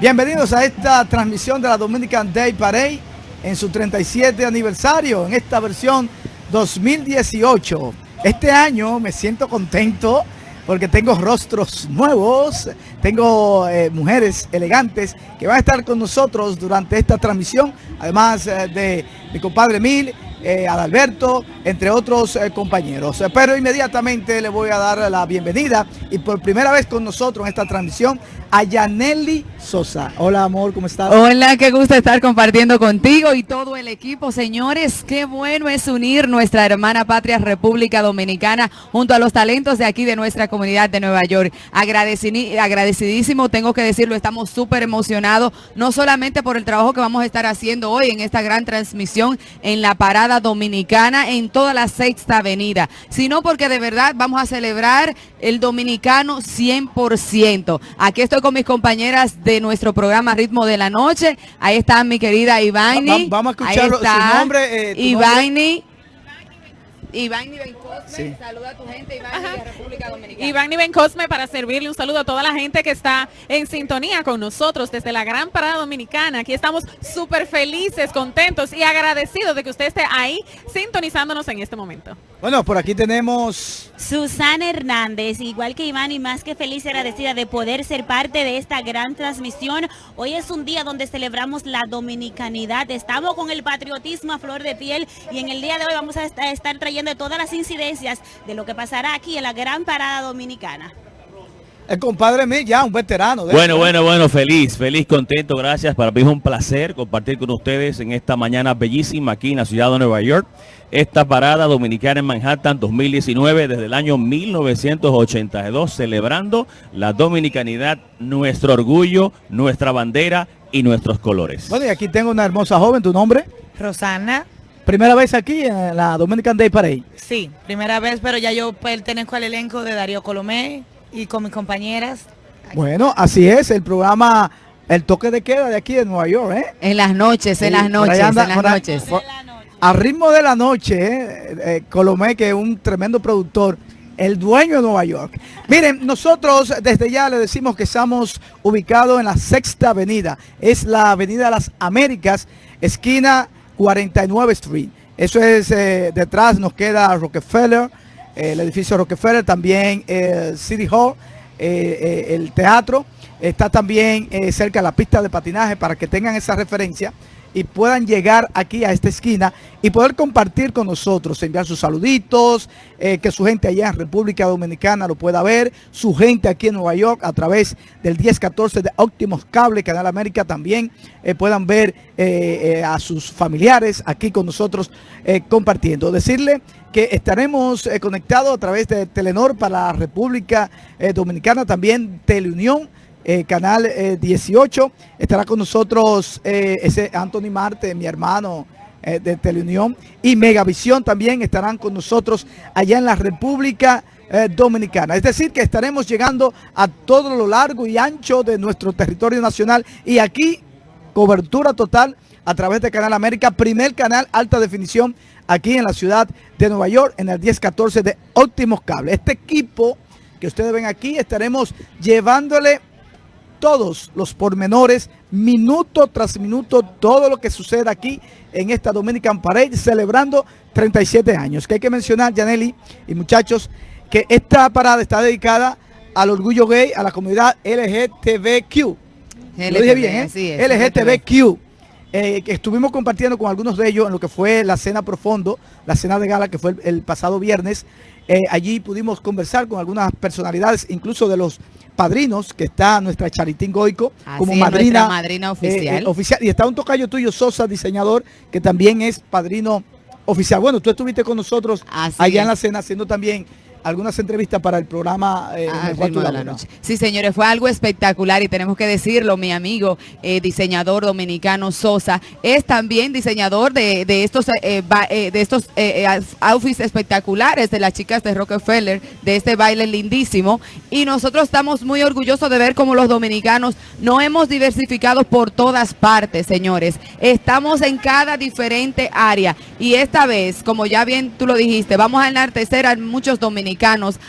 Bienvenidos a esta transmisión de la Dominican Day Parade en su 37 aniversario, en esta versión 2018. Este año me siento contento porque tengo rostros nuevos, tengo eh, mujeres elegantes que van a estar con nosotros durante esta transmisión, además eh, de mi compadre Mil, eh, Adalberto, entre otros eh, compañeros. Pero inmediatamente le voy a dar la bienvenida y por primera vez con nosotros en esta transmisión a Yaneli Sosa. Hola amor, ¿cómo estás? Hola, qué gusto estar compartiendo contigo y todo el equipo. Señores, qué bueno es unir nuestra hermana patria República Dominicana junto a los talentos de aquí de nuestra comunidad de Nueva York. agradecidísimo, tengo que decirlo, estamos súper emocionados, no solamente por el trabajo que vamos a estar haciendo hoy en esta gran transmisión en la parada dominicana en toda la sexta avenida, sino porque de verdad vamos a celebrar el dominicano 100%. Aquí estoy con mis compañeras de nuestro programa Ritmo de la Noche. Ahí está mi querida Ivani. vamos a escuchar su nombre. Eh, Ivani. Iván Ben Cosme, saluda a tu gente, Iván de República Dominicana. Iván Ben Cosme para servirle un saludo a toda la gente que está en sintonía con nosotros desde la Gran Parada Dominicana. Aquí estamos súper felices, contentos y agradecidos de que usted esté ahí sintonizándonos en este momento. Bueno, por aquí tenemos... Susana Hernández, igual que Iván y más que feliz y agradecida de poder ser parte de esta gran transmisión. Hoy es un día donde celebramos la dominicanidad. Estamos con el patriotismo a flor de piel y en el día de hoy vamos a estar trayendo todas las incidencias de lo que pasará aquí en la gran parada dominicana. El compadre mío ya, un veterano. bueno, bueno, bueno, feliz, feliz, contento, gracias. Para mí es un placer compartir con ustedes en esta mañana bellísima aquí en la ciudad de Nueva York. Esta parada dominicana en Manhattan 2019 desde el año 1982, celebrando la dominicanidad, nuestro orgullo, nuestra bandera y nuestros colores. Bueno, y aquí tengo una hermosa joven, ¿tu nombre? Rosana. ¿Primera vez aquí en la Dominican Day Parade? Sí, primera vez, pero ya yo pertenezco al elenco de Darío Colomé y con mis compañeras. Bueno, así es, el programa El Toque de Queda de aquí de Nueva York, ¿eh? En las noches, en las noches, en las noches. A ritmo de la noche, ¿eh? eh, Colomé, que es un tremendo productor, el dueño de Nueva York. Miren, nosotros desde ya le decimos que estamos ubicados en la Sexta Avenida. Es la Avenida de las Américas, esquina 49 Street. Eso es, eh, detrás nos queda Rockefeller, el edificio Rockefeller, también el City Hall, eh, eh, el teatro, está también eh, cerca de la pista de patinaje para que tengan esa referencia y puedan llegar aquí a esta esquina y poder compartir con nosotros, enviar sus saluditos, que su gente allá en República Dominicana lo pueda ver, su gente aquí en Nueva York a través del 1014 de Óptimos Cable, Canal América también puedan ver a sus familiares aquí con nosotros compartiendo. Decirle que estaremos eh, conectados a través de Telenor para la República eh, Dominicana, también Teleunión, eh, canal 18. Estará con nosotros ese Anthony Marte, mi hermano de Teleunión, y Megavisión también estarán con nosotros allá en la República Dominicana. Es decir, que estaremos llegando a todo lo largo y ancho de nuestro territorio nacional y aquí cobertura total a través de Canal América, primer canal alta definición aquí en la ciudad de Nueva York, en el 1014 de Óptimos Cable. Este equipo que ustedes ven aquí, estaremos llevándole todos los pormenores, minuto tras minuto, todo lo que sucede aquí en esta Dominican Parade, celebrando 37 años. Que hay que mencionar, Janely y muchachos, que esta parada está dedicada al orgullo gay, a la comunidad LGTBQ. lo dije bien, ¿eh? LGTBQ. Eh, estuvimos compartiendo con algunos de ellos en lo que fue la cena profundo, la cena de gala que fue el, pasado viernes. Eh, allí pudimos conversar con algunas personalidades, incluso de los padrinos, que está nuestra Charitín Goico como madrina, madrina oficial. oficial. Y está un tocayo tuyo, Sosa, diseñador, que también es padrino oficial. Bueno, tú estuviste con nosotros allá en la cena haciendo también algunas entrevistas para el programa eh, ah, de la noche. Sí, señores, fue algo espectacular y tenemos que decirlo, mi amigo eh, diseñador dominicano Sosa es también diseñador de, estos eh, de estos outfits espectaculares de las chicas de Rockefeller, de este baile lindísimo y nosotros estamos muy orgullosos de ver cómo los dominicanos no hemos diversificado por todas partes, señores. Estamos en cada diferente área y esta vez, como ya bien tú lo dijiste, vamos a enaltecer a muchos dominicanos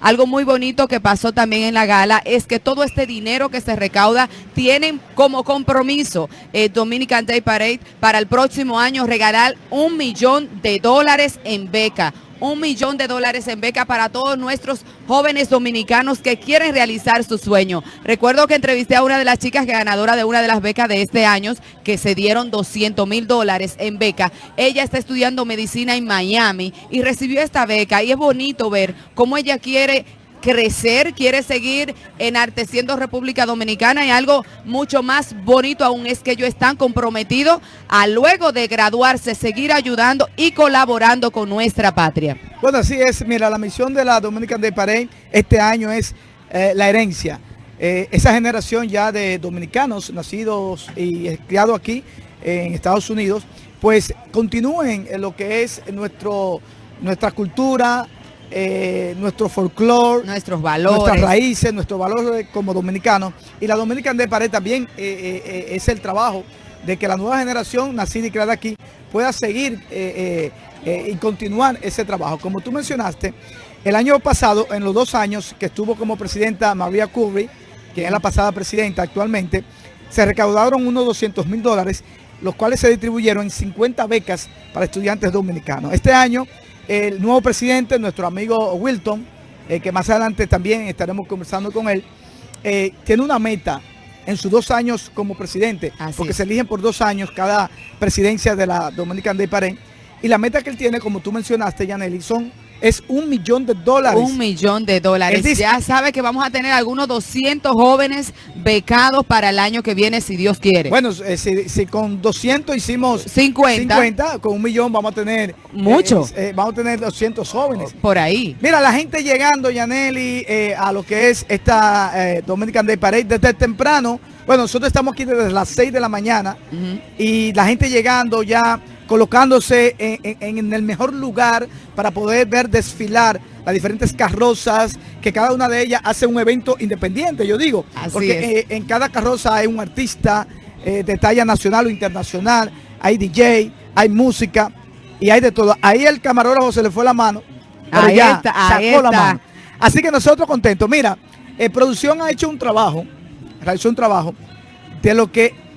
Algo muy bonito que pasó también en la gala es que todo este dinero que se recauda tienen como compromiso eh, Dominican Day Parade para el próximo año regalar un millón de dólares en beca un millón de dólares en beca para todos nuestros jóvenes dominicanos que quieren realizar su sueño. Recuerdo que entrevisté a una de las chicas ganadora de una de las becas de este año, que se dieron 200 mil dólares en beca. Ella está estudiando medicina en Miami y recibió esta beca y es bonito ver cómo ella quiere crecer, quiere seguir enarteciendo República Dominicana y algo mucho más bonito aún es que ellos están comprometidos a luego de graduarse seguir ayudando y colaborando con nuestra patria. Bueno, así es. Mira, la misión de la Dominican Day Parade este año es eh, la herencia. Eh, esa generación ya de dominicanos nacidos y criados aquí en Estados Unidos, pues continúen en lo que es nuestro, nuestra cultura, eh, nuestro folclore, nuestros valores, nuestras raíces, nuestros valores como dominicanos. Y la Dominican de Pared también eh, eh, es el trabajo de que la nueva generación nacida y creada aquí pueda seguir y continuar ese trabajo. Como tú mencionaste, el año pasado, en los dos años que estuvo como presidenta María Curry, que es la pasada presidenta actualmente, se recaudaron unos 200 mil dólares, los cuales se distribuyeron en 50 becas para estudiantes dominicanos. Este año el nuevo presidente, nuestro amigo Wilton, eh, que más adelante también estaremos conversando con él, eh, tiene una meta en sus dos años como presidente, porque se eligen por dos años cada presidencia de la Dominican Day Parade, y la meta que él tiene, como tú mencionaste, Yaneli, son es un millón de dólares. Un millón de dólares. ya sabe que vamos a tener algunos 200 jóvenes becados para el año que viene, si Dios quiere. Bueno, eh, si, con 200 hicimos 50, 50 con un millón vamos a tener... Mucho. Eh, eh, vamos a tener 200 jóvenes. Por ahí. Mira, la gente llegando, Yaneli, a lo que es esta Dominican Day Parade desde temprano. Bueno, nosotros estamos aquí desde las 6 de la mañana y la gente llegando ya colocándose en, el mejor lugar para poder ver desfilar las diferentes carrozas, que cada una de ellas hace un evento independiente, yo digo. porque eh, en cada carroza hay un artista eh, de talla nacional o internacional, hay DJ, hay música y hay de todo. Ahí el camarógrafo se le fue la mano, pero ya sacó la mano. Así que nosotros contentos. Mira, eh, producción ha hecho un trabajo, realizó un trabajo de lo que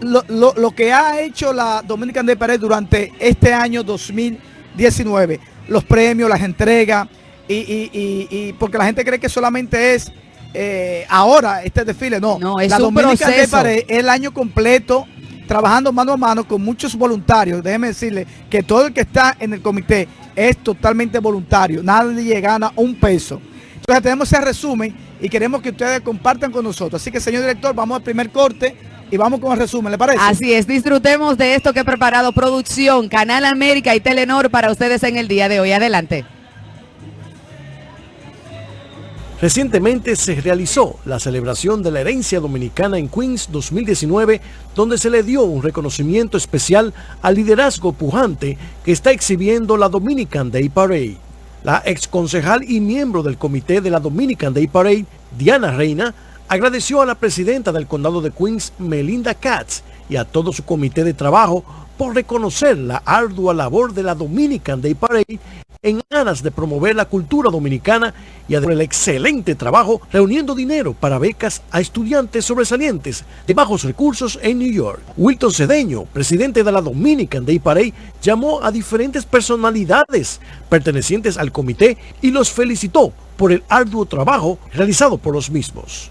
lo, que ha hecho la Dominican de Pared durante este año 2019, los premios, las entregas, y, porque la gente cree que solamente es eh, ahora este desfile, no, no es la Dominican de Pared el año completo trabajando mano a mano con muchos voluntarios. Déjeme decirle que todo el que está en el comité es totalmente voluntario, nadie gana un peso. Entonces tenemos ese resumen y queremos que ustedes compartan con nosotros. Así que señor director, vamos al primer corte y vamos con el resumen, ¿le parece? Así es, disfrutemos de esto que he preparado producción, Canal América y Telenor para ustedes en el día de hoy. Adelante. Recientemente se realizó la celebración de la herencia dominicana en Queens 2019, donde se le dio un reconocimiento especial al liderazgo pujante que está exhibiendo la Dominican Day Parade. La ex concejal y miembro del comité de la Dominican Day Parade, Diana Reina, agradeció a la presidenta del condado de Queens, Melinda Katz, y a todo su comité de trabajo por reconocer la ardua labor de la Dominican Day Parade en aras de promover la cultura dominicana y el excelente trabajo reuniendo dinero para becas a estudiantes sobresalientes de bajos recursos en New York. Wilton Cedeño, presidente de la Dominican Day Parade, llamó a diferentes personalidades pertenecientes al comité y los felicitó por el arduo trabajo realizado por los mismos.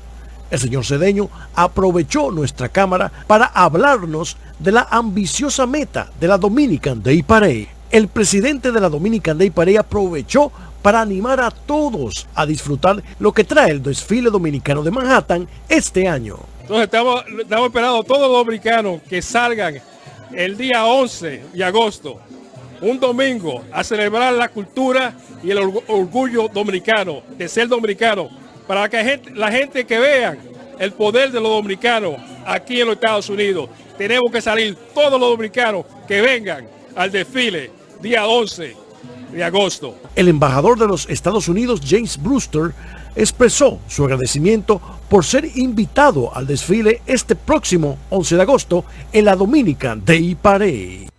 El señor Cedeño aprovechó nuestra cámara para hablarnos de la ambiciosa meta de la Dominican Day Parade. El presidente de la Dominican Day Parade aprovechó para animar a todos a disfrutar lo que trae el desfile dominicano de Manhattan este año. Entonces estamos, estamos esperando a todos los dominicanos que salgan el día 11 de agosto, un domingo, a celebrar la cultura y el orgullo dominicano, de ser dominicano para que la gente que vea el poder de los dominicanos aquí en los Estados Unidos. Tenemos que salir todos los dominicanos que vengan al desfile día 11 de agosto. El embajador de los Estados Unidos, James Brewster, expresó su agradecimiento por ser invitado al desfile este próximo 11 de agosto en la Dominican Day Parade.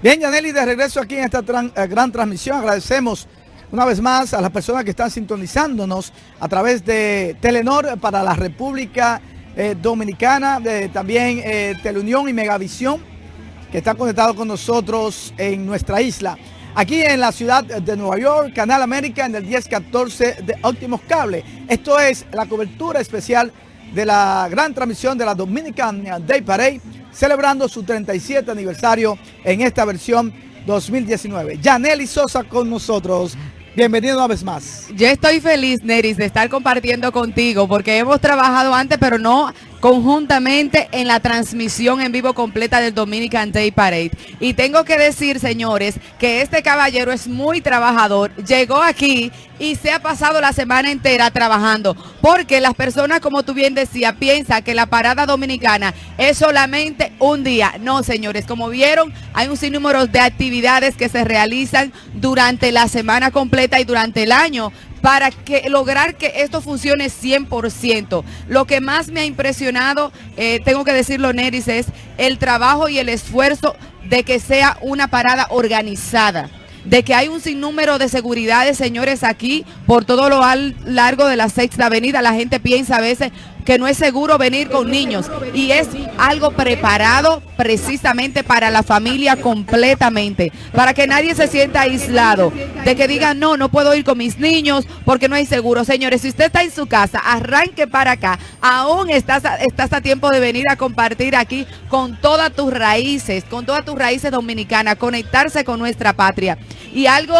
Bien, Yaneli, de regreso aquí en esta eh, gran transmisión. Agradecemos una vez más a las personas que están sintonizándonos a través de Telenor para la República eh, Dominicana, también eh, Teleunión y Megavisión, que están conectados con nosotros en nuestra isla. Aquí en la ciudad de Nueva York, Canal América en el 1014 de Óptimos Cable. Esto es la cobertura especial de la gran transmisión de la Dominican Day Parade, celebrando su 37 aniversario en esta versión 2019. Yaneli Sosa con nosotros. Bienvenido una vez más. Yo estoy feliz, Neris, de estar compartiendo contigo porque hemos trabajado antes, pero no conjuntamente en la transmisión en vivo completa del Dominican Day Parade. Y tengo que decir, señores, que este caballero es muy trabajador. Llegó aquí y se ha pasado la semana entera trabajando. Porque las personas, como tú bien decías, piensan que la parada dominicana es solamente un día. No, señores, como vieron, hay un sinnúmero de actividades que se realizan durante la semana completa y durante el año para que lograr que esto funcione 100%. Lo que más me ha impresionado, eh, tengo que decirlo, Neris, es el trabajo y el esfuerzo de que sea una parada organizada de que hay un sinnúmero de seguridades, señores, aquí por todo lo al- largo de la Sexta Avenida. La gente piensa a veces que no es seguro venir con niños y es algo preparado precisamente para la familia completamente, para que nadie se sienta aislado, de que digan, no, no puedo ir con mis niños porque no hay seguro. Señores, si usted está en su casa, arranque para acá, aún estás a tiempo de venir a compartir aquí con todas tus raíces, con todas tus raíces dominicanas, conectarse con nuestra patria. Y algo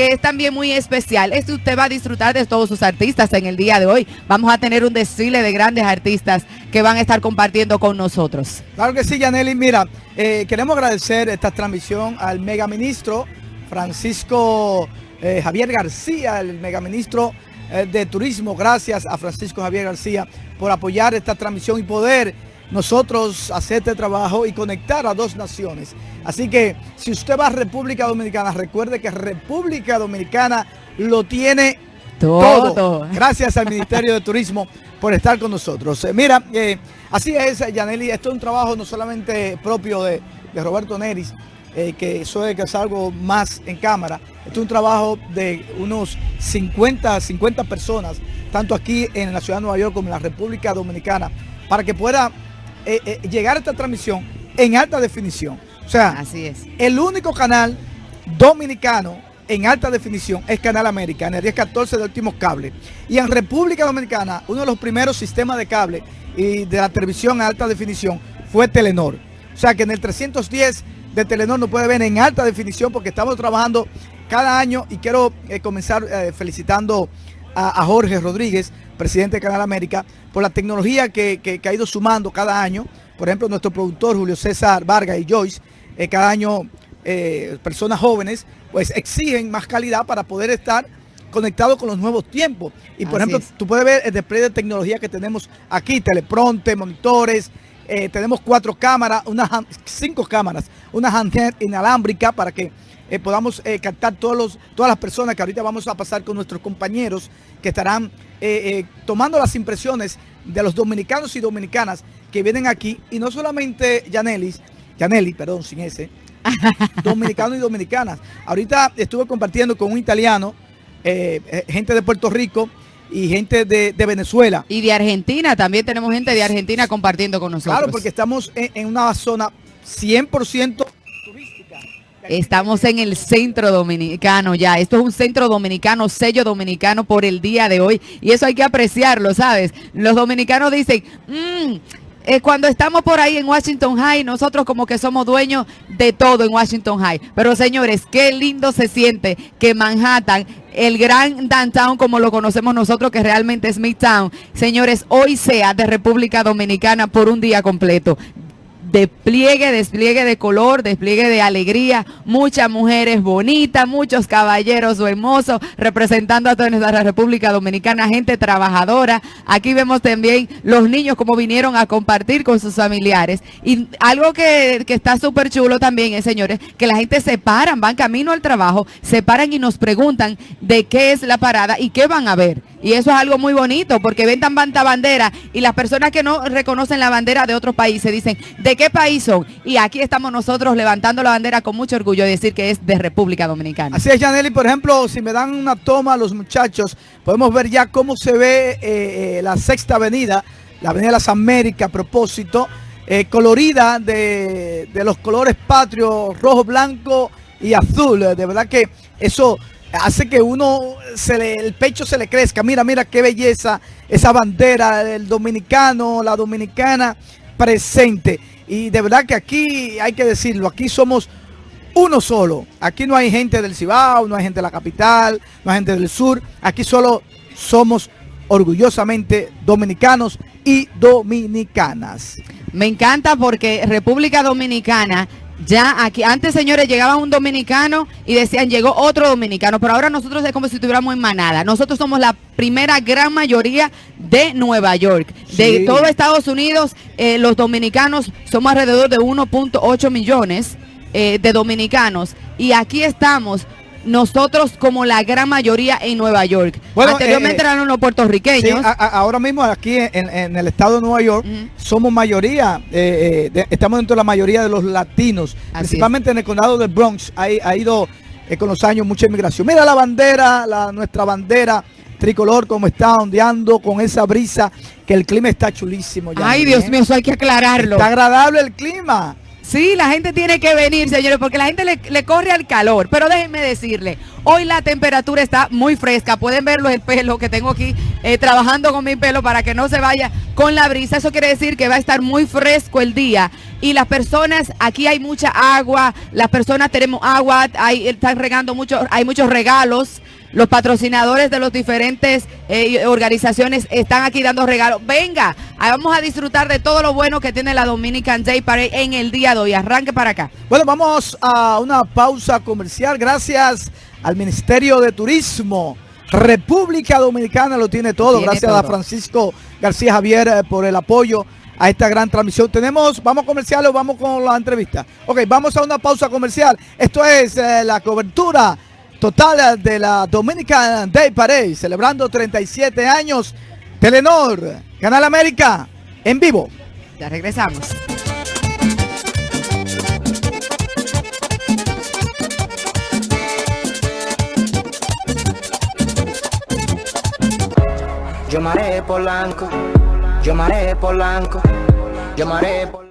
que es también muy especial es que usted va a disfrutar de todos sus artistas en el día de hoy. Vamos a tener un desfile de grandes artistas que van a estar compartiendo con nosotros. Claro que sí, Yaneli. Mira, eh, queremos agradecer esta transmisión al megaministro Francisco eh, Javier García, el megaministro eh, de Turismo. Gracias a Francisco Javier García por apoyar esta transmisión y poder nosotros hacer este trabajo y conectar a dos naciones. Así que si usted va a República Dominicana, recuerde que República Dominicana lo tiene Todo. todo. Gracias al Ministerio de Turismo por estar con nosotros. Eh, mira, eh, así es, Yaneli, esto es un trabajo no solamente propio de, de Roberto Neris, eh, que es que es algo más en cámara. Esto es un trabajo de unos 50, 50 personas, tanto aquí en la ciudad de Nueva York como en la República Dominicana, para que pueda eh, eh, llegar a esta transmisión en alta definición. O sea, Así es. el único canal dominicano en alta definición es Canal América, en el 1014 de últimos cable. Y en República Dominicana, uno de los primeros sistemas de cable y de la televisión en alta definición fue Telenor. O sea que en el 310 de Telenor no puede ver en alta definición porque estamos trabajando cada año y quiero eh, comenzar eh, felicitando a, a Jorge Rodríguez, presidente de Canal América, por la tecnología que, que- que ha ido sumando cada año. Por ejemplo, nuestro productor Julio César Vargas y Joyce, eh, cada año eh, personas jóvenes, pues exigen más calidad para poder estar conectados con los nuevos tiempos. Y por Así ejemplo, es. tú puedes ver el display de tecnología que tenemos aquí, telepronte, monitores, eh, tenemos cuatro cámaras, unas cinco cámaras, una handheld inalámbrica para que eh, podamos eh, captar todos los, todas las personas que ahorita vamos a pasar con nuestros compañeros que estarán eh, tomando las impresiones de los dominicanos y dominicanas que vienen aquí y no solamente Yanelis, Yaneli, perdón, sin ese, dominicanos y dominicanas. Ahorita estuve compartiendo con un italiano, gente de Puerto Rico y gente de, de Venezuela. Y de Argentina, también tenemos gente de Argentina compartiendo con nosotros. Claro, porque estamos en, en una zona 100% turística. Estamos en el centro dominicano ya. Esto es un centro dominicano, sello dominicano por el día de hoy. Y eso hay que apreciarlo, ¿sabes? Los dominicanos dicen, "Mm, eh, cuando estamos por ahí en Washington High, nosotros como que somos dueños de todo en Washington High. Pero señores, qué lindo se siente que Manhattan, el gran downtown como lo conocemos nosotros, que realmente es Midtown, señores, hoy sea de República Dominicana por un día completo despliegue, despliegue de color, despliegue de alegría, muchas mujeres bonitas, muchos caballeros hermosos representando a toda nuestra República Dominicana, gente trabajadora. Aquí vemos también los niños como vinieron a compartir con sus familiares. Y algo que, que está súper chulo también es, señores, que la gente se paran, van camino al trabajo, se paran y nos preguntan de qué es la parada y qué van a ver. Y eso es algo muy bonito porque ven tan tanta bandera y las personas que no reconocen la bandera de otros países dicen, ¿de qué país son? Y aquí estamos nosotros levantando la bandera con mucho orgullo y decir que es de República Dominicana. Así es, Janely, por ejemplo, si me dan una toma a los muchachos, podemos ver ya cómo se ve eh, eh, la Sexta Avenida, la Avenida de las Américas, a propósito, eh, colorida de, de los colores patrios, rojo, blanco y azul. De verdad que eso hace que uno, el pecho se le crezca. Mira, mira qué belleza esa bandera del dominicano, la dominicana presente. Y de verdad que aquí hay que decirlo, aquí somos uno solo. Aquí no hay gente del Cibao, no hay gente de la capital, no hay gente del sur. Aquí solo somos orgullosamente dominicanos y dominicanas. Me encanta porque República Dominicana ya aquí, antes señores llegaba un dominicano y decían llegó otro dominicano, pero ahora nosotros es como si estuviéramos en manada. Nosotros somos la primera gran mayoría de Nueva York. De todo Estados Unidos, eh, los dominicanos somos alrededor de 1.8 millones eh, de dominicanos. Y aquí estamos nosotros como la gran mayoría en Nueva York. Bueno, Anteriormente eh, eran los Sí, puertorriqueños. a- a- ahora mismo aquí en, en el estado de Nueva York somos mayoría, eh, eh, de- estamos dentro de la mayoría de los latinos, Así principalmente en el condado del Bronx, ha, ha ido eh, con los años mucha inmigración. Mira la bandera, la, nuestra bandera tricolor como está ondeando con esa brisa, que el clima está chulísimo. ya, Ay. Dios mío, eso hay que aclararlo. Está agradable el clima. Sí, la gente tiene que venir, señores, porque la gente le, le corre al calor. Pero déjenme decirle, hoy la temperatura está muy fresca. Pueden verlo el pelo que tengo aquí, eh, trabajando con mi pelo para que no se vaya con la brisa. Eso quiere decir que va a estar muy fresco el día. Y las personas, aquí hay mucha agua, las personas tenemos agua, hay, están regando mucho, hay muchos regalos. Los patrocinadores de los diferentes eh, organizaciones están aquí dando regalos. Venga, vamos a disfrutar de todo lo bueno que tiene la Dominican Day Parade en el día de hoy. Arranque para acá. Bueno, vamos a una pausa comercial. Gracias al Ministerio de Turismo. República Dominicana lo tiene todo. Tiene Gracias a. Francisco García Javier eh, por el apoyo a esta gran transmisión. Tenemos, vamos comercial o vamos con la entrevista. Ok, vamos a una pausa comercial. Esto es eh, la cobertura total de la Dominican Day Parade, celebrando 37 años. Telenor, Canal América, en vivo. Ya regresamos. Yo maré Polanco, yo maré Polanco, yo maré Polanco.